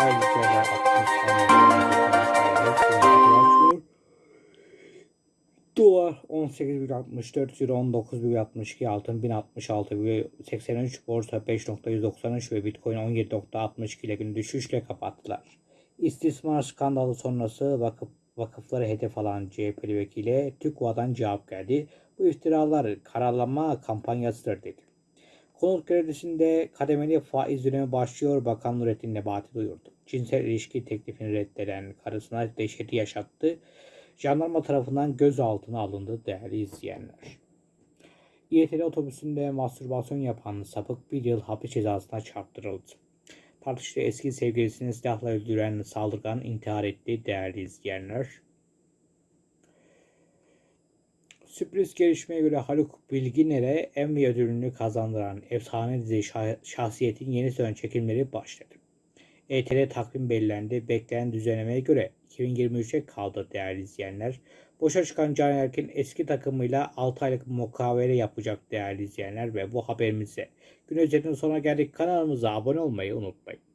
Değerli izleyiciler, 60 saniye Dolar 18,64, Euro 19,62, Altın 1066,83, Borsa 5.193 ve Bitcoin 17.62 ile günü düşüşle kapattılar. İstismar skandalı sonrası vakıf, vakıfları hedef alan CHP'li vekile TÜKVA'dan cevap geldi. Bu iftiralar kararlama kampanyasıdır dedi. Konut kredisinde kademeli faiz dönemi başlıyor Bakan Nurettin Nebati duyurdu. Cinsel ilişki teklifini reddeden karısına dehşeti yaşattı. Jandarma tarafından gözaltına alındı değerli izleyenler. İETT otobüsünde mastürbasyon yapan sapık bir yıl hapis cezasına çarptırıldı. Tartıştığı eski sevgilisini silahla öldüren saldırgan intihar etti değerli izleyenler. Sürpriz gelişmeye göre Haluk Bilginer'e Emmy ödülünü kazandıran efsane dizi şah- şahsiyetin yeni sezon çekimleri başladı. ETL takvim belirlendi. Beklenen düzenlemeye göre 2023'e kaldı değerli izleyenler. Boşa çıkan Can Erkin eski takımıyla 6 aylık mukavele yapacak değerli izleyenler ve bu haberimizle gün özetinin sonuna geldik. Kanalımıza abone olmayı unutmayın.